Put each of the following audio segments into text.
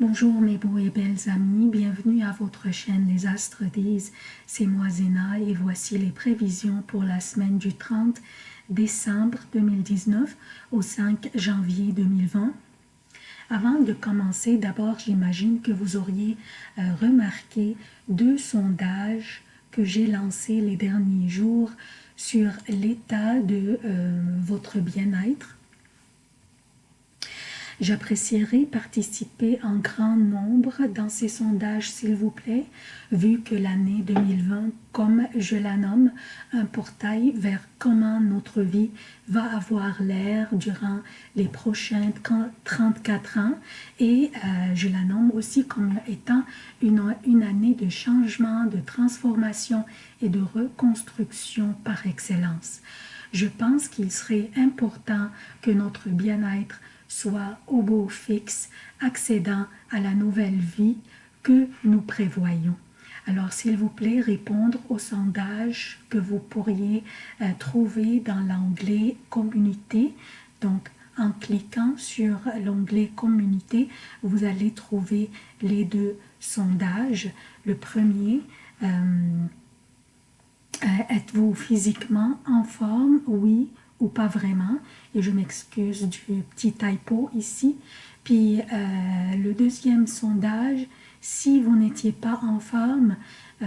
Bonjour mes beaux et belles amis, bienvenue à votre chaîne Les Astres disent, c'est moi Zéna et voici les prévisions pour la semaine du 30 décembre 2019 au 5 janvier 2020. Avant de commencer, d'abord j'imagine que vous auriez euh, remarqué deux sondages que j'ai lancés les derniers jours sur l'état de euh, votre bien-être J'apprécierais participer en grand nombre dans ces sondages, s'il vous plaît, vu que l'année 2020, comme je la nomme, un portail vers comment notre vie va avoir l'air durant les prochains 34 ans et euh, je la nomme aussi comme étant une, une année de changement, de transformation et de reconstruction par excellence. Je pense qu'il serait important que notre bien-être soit au beau fixe, accédant à la nouvelle vie que nous prévoyons. Alors, s'il vous plaît, répondre au sondage que vous pourriez euh, trouver dans l'onglet « Communauté ». Donc, en cliquant sur l'onglet « Communauté », vous allez trouver les deux sondages. Le premier, euh, euh, êtes-vous physiquement en forme? Oui pas vraiment. Et je m'excuse du petit typo ici. Puis euh, le deuxième sondage, si vous n'étiez pas en forme, euh,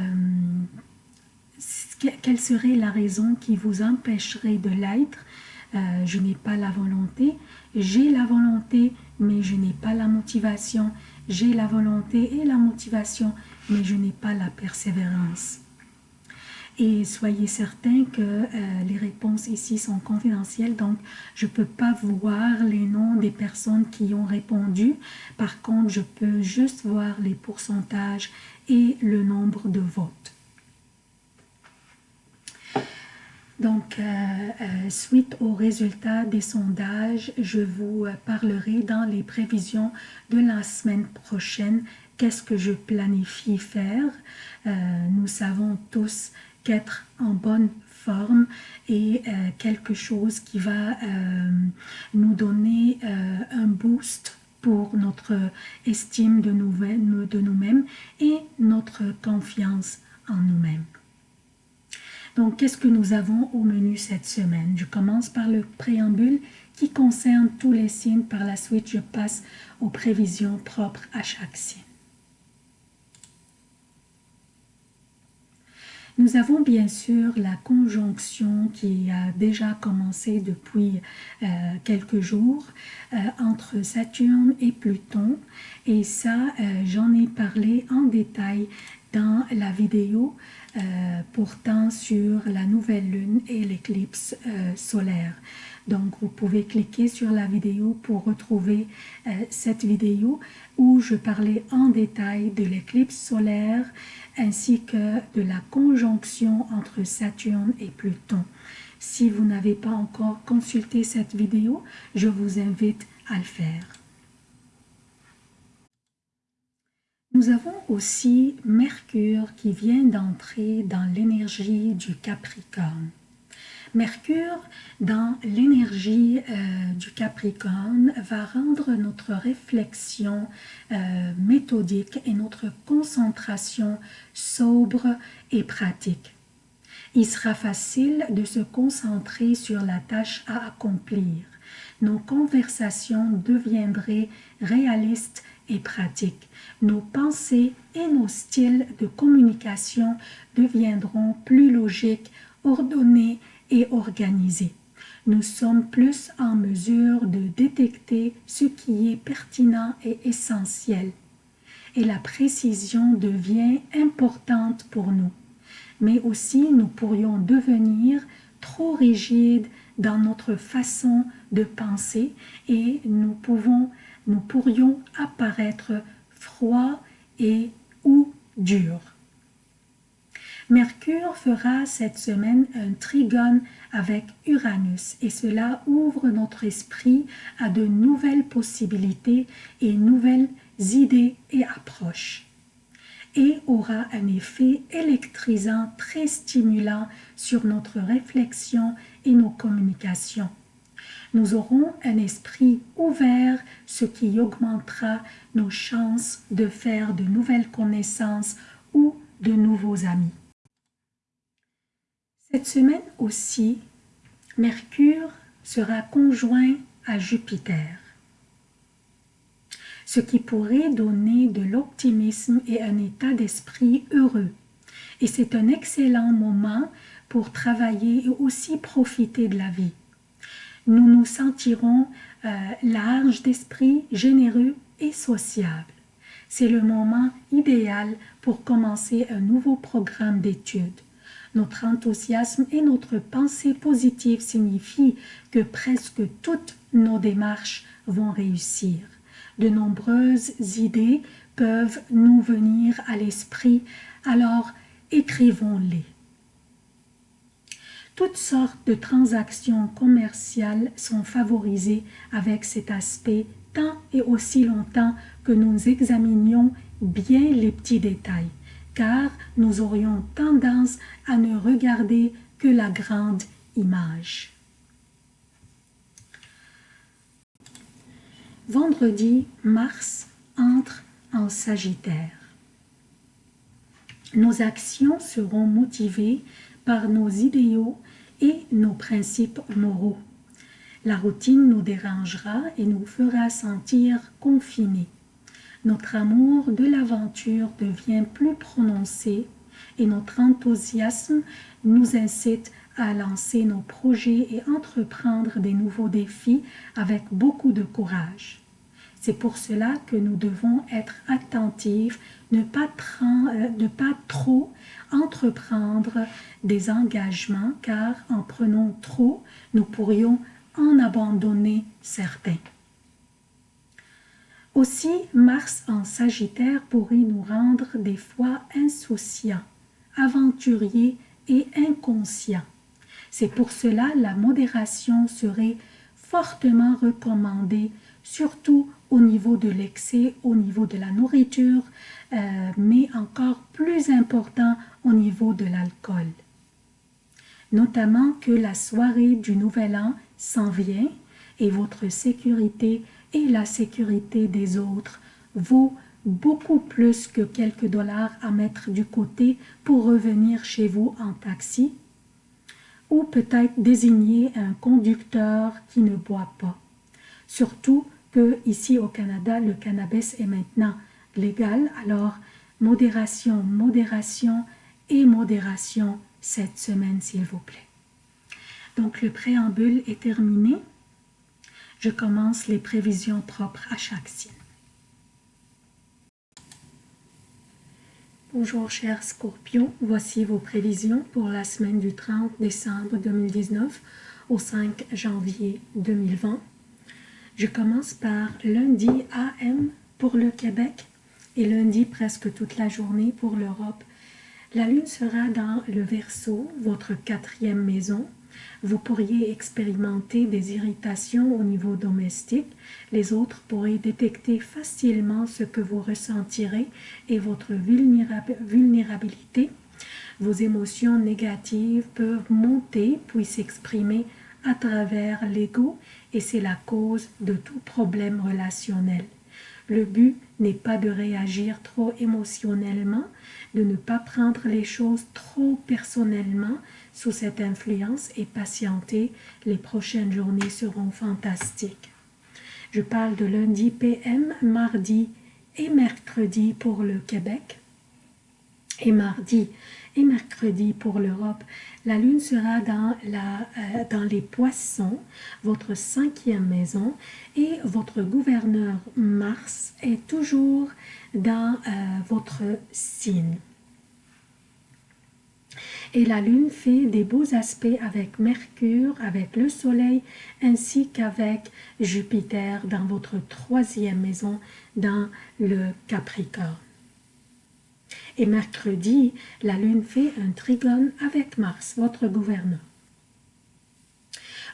quelle serait la raison qui vous empêcherait de l'être? Euh, Je n'ai pas la volonté. J'ai la volonté, mais je n'ai pas la motivation. J'ai la volonté et la motivation, mais je n'ai pas la persévérance. Et soyez certains que euh, les réponses ici sont confidentielles, donc je ne peux pas voir les noms des personnes qui ont répondu. Par contre, je peux juste voir les pourcentages et le nombre de votes. Donc, euh, euh, suite aux résultats des sondages, je vous parlerai dans les prévisions de la semaine prochaine qu'est-ce que je planifie faire? nous savons tous qu'être en bonne forme et euh, quelque chose qui va euh, nous donner euh, un boost pour notre estime de nous-mêmes et notre confiance en nous-mêmes. Donc, qu'est-ce que nous avons au menu cette semaine? Je commence par le préambule qui concerne tous les signes. Par la suite, je passe aux prévisions propres à chaque signe. Nous avons bien sûr la conjonction qui a déjà commencé depuis euh, quelques jours euh, entre Saturne et Pluton et ça euh, j'en ai parlé en détail dans la vidéo portant sur la nouvelle lune et l'éclipse solaire. Donc, vous pouvez cliquer sur la vidéo pour retrouver cette vidéo où je parlais en détail de l'éclipse solaire ainsi que de la conjonction entre Saturne et Pluton. Si vous n'avez pas encore consulté cette vidéo, je vous invite à le faire. Nous avons aussi Mercure qui vient d'entrer dans l'énergie du Capricorne. Mercure, dans l'énergie euh, du Capricorne, va rendre notre réflexion euh, méthodique et notre concentration sobre et pratique. Il sera facile de se concentrer sur la tâche à accomplir. Nos conversations deviendraient réalistes et pratiques. Nos pensées et nos styles de communication deviendront plus logiques, ordonnés et. Nous sommes plus en mesure de détecter ce qui est pertinent et essentiel. Et la précision devient importante pour nous. Mais aussi, nous pourrions devenir trop rigides dans notre façon de penser et nous, pouvons, nous pourrions apparaître froids et ou durs. Mercure fera cette semaine un trigone avec Uranus et cela ouvre notre esprit à de nouvelles possibilités et nouvelles idées et approches et aura un effet électrisant très stimulant sur notre réflexion et nos communications. Nous aurons un esprit ouvert, ce qui augmentera nos chances de faire de nouvelles connaissances ou de nouveaux amis. Cette semaine aussi, Mercure sera conjoint à Jupiter, ce qui pourrait donner de l'optimisme et un état d'esprit heureux. Et c'est un excellent moment pour travailler et aussi profiter de la vie. Nous nous sentirons euh, larges d'esprit, généreux et sociables. C'est le moment idéal pour commencer un nouveau programme d'études. Notre enthousiasme et notre pensée positive signifient que presque toutes nos démarches vont réussir. De nombreuses idées peuvent nous venir à l'esprit, alors écrivons-les. Toutes sortes de transactions commerciales sont favorisées avec cet aspect tant et aussi longtemps que nous examinions bien les petits détails car nous aurions tendance à ne regarder que la grande image. Vendredi, Mars entre en Sagittaire. Nos actions seront motivées par nos idéaux et nos principes moraux. La routine nous dérangera et nous fera sentir confinés notre amour de l'aventure devient plus prononcé et notre enthousiasme nous incite à lancer nos projets et entreprendre des nouveaux défis avec beaucoup de courage. C'est pour cela que nous devons être attentifs, ne pas, euh, ne pas trop entreprendre des engagements car en prenant trop, nous pourrions en abandonner certains. Aussi, Mars en Sagittaire pourrait nous rendre des fois insouciants, aventuriers et inconscients. C'est pour cela la modération serait fortement recommandée, surtout au niveau de l'excès, au niveau de la nourriture, euh, mais encore plus important au niveau de l'alcool. Notamment que la soirée du Nouvel An s'en vient et votre sécurité et la sécurité des autres vaut beaucoup plus que quelques dollars à mettre du côté pour revenir chez vous en taxi ou peut-être désigner un conducteur qui ne boit pas. Surtout que ici au Canada, le cannabis est maintenant légal, alors modération, modération et modération cette semaine s'il vous plaît. Donc le préambule est terminé je commence les prévisions propres à chaque signe. Bonjour chers scorpions, voici vos prévisions pour la semaine du 30 décembre 2019 au 5 janvier 2020. Je commence par lundi AM pour le Québec et lundi presque toute la journée pour l'Europe. La lune sera dans le Verseau, votre quatrième maison, vous pourriez expérimenter des irritations au niveau domestique. Les autres pourraient détecter facilement ce que vous ressentirez et votre vulnérabilité. Vos émotions négatives peuvent monter puis s'exprimer à travers l'ego et c'est la cause de tout problème relationnel. Le but n'est pas de réagir trop émotionnellement, de ne pas prendre les choses trop personnellement, sous cette influence et patienter, les prochaines journées seront fantastiques. Je parle de lundi PM, mardi et mercredi pour le Québec et mardi et mercredi pour l'Europe. La lune sera dans, la, euh, dans les poissons, votre cinquième maison, et votre gouverneur Mars est toujours dans euh, votre signe. Et la Lune fait des beaux aspects avec Mercure, avec le Soleil, ainsi qu'avec Jupiter dans votre troisième maison, dans le Capricorne. Et mercredi, la Lune fait un trigone avec Mars, votre gouverneur.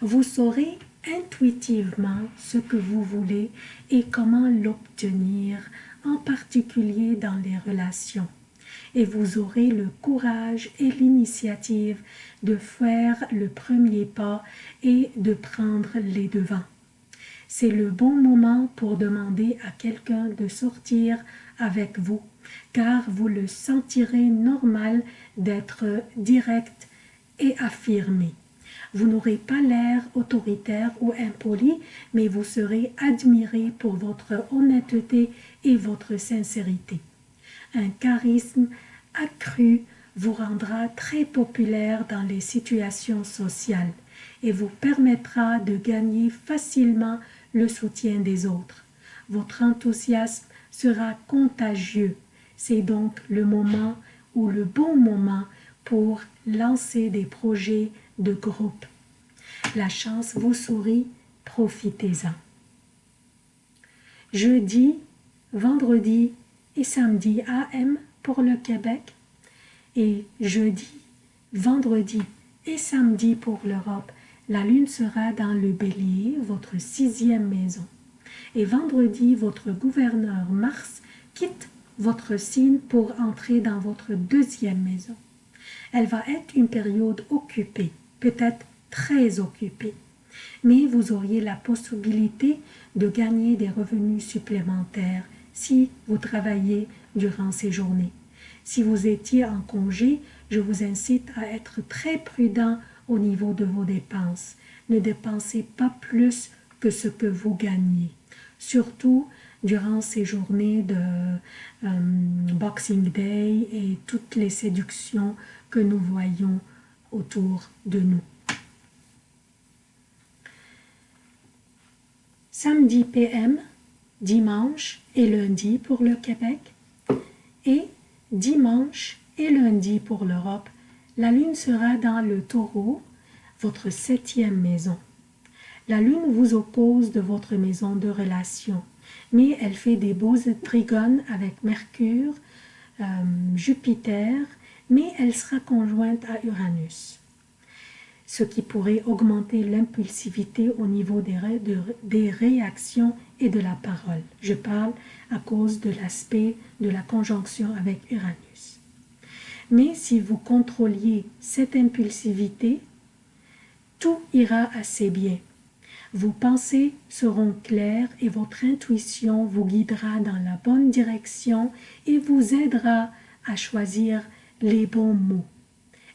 Vous saurez intuitivement ce que vous voulez et comment l'obtenir, en particulier dans les relations. Et vous aurez le courage et l'initiative de faire le premier pas et de prendre les devants. C'est le bon moment pour demander à quelqu'un de sortir avec vous, car vous le sentirez normal d'être direct et affirmé. Vous n'aurez pas l'air autoritaire ou impoli, mais vous serez admiré pour votre honnêteté et votre sincérité. Un charisme accru vous rendra très populaire dans les situations sociales et vous permettra de gagner facilement le soutien des autres. Votre enthousiasme sera contagieux. C'est donc le moment ou le bon moment pour lancer des projets de groupe. La chance vous sourit, profitez-en. Jeudi, vendredi et samedi AM pour le Québec et jeudi, vendredi et samedi pour l'Europe. La lune sera dans le bélier, votre sixième maison. Et vendredi, votre gouverneur Mars quitte votre signe pour entrer dans votre deuxième maison. Elle va être une période occupée, peut-être très occupée, mais vous auriez la possibilité de gagner des revenus supplémentaires si vous travaillez durant ces journées. Si vous étiez en congé, je vous incite à être très prudent au niveau de vos dépenses. Ne dépensez pas plus que ce que vous gagnez. Surtout durant ces journées de euh, Boxing Day et toutes les séductions que nous voyons autour de nous. Samedi PM, dimanche et lundi pour le Québec et dimanche et lundi pour l'Europe. La lune sera dans le taureau, votre septième maison. La lune vous oppose de votre maison de relation, mais elle fait des beaux trigones avec Mercure, euh, Jupiter, mais elle sera conjointe à Uranus ce qui pourrait augmenter l'impulsivité au niveau des, des, réactions et de la parole. Je parle à cause de l'aspect de la conjonction avec Uranus. Mais si vous contrôliez cette impulsivité, tout ira assez bien. Vos pensées seront claires et votre intuition vous guidera dans la bonne direction et vous aidera à choisir les bons mots.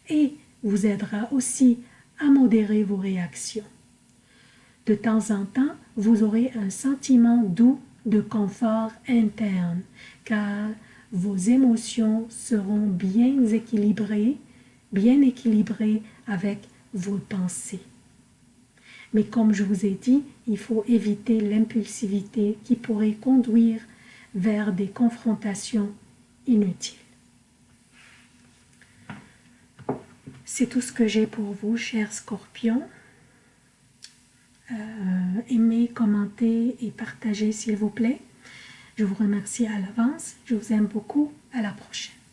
Et vous aidera aussi à modérer vos réactions. De temps en temps, vous aurez un sentiment doux de confort interne, car vos émotions seront bien équilibrées, bien équilibrées avec vos pensées. Mais comme je vous ai dit, il faut éviter l'impulsivité qui pourrait conduire vers des confrontations inutiles. C'est tout ce que j'ai pour vous, chers scorpions. Euh, aimez, commentez et partagez s'il vous plaît. Je vous remercie à l'avance. Je vous aime beaucoup. À la prochaine.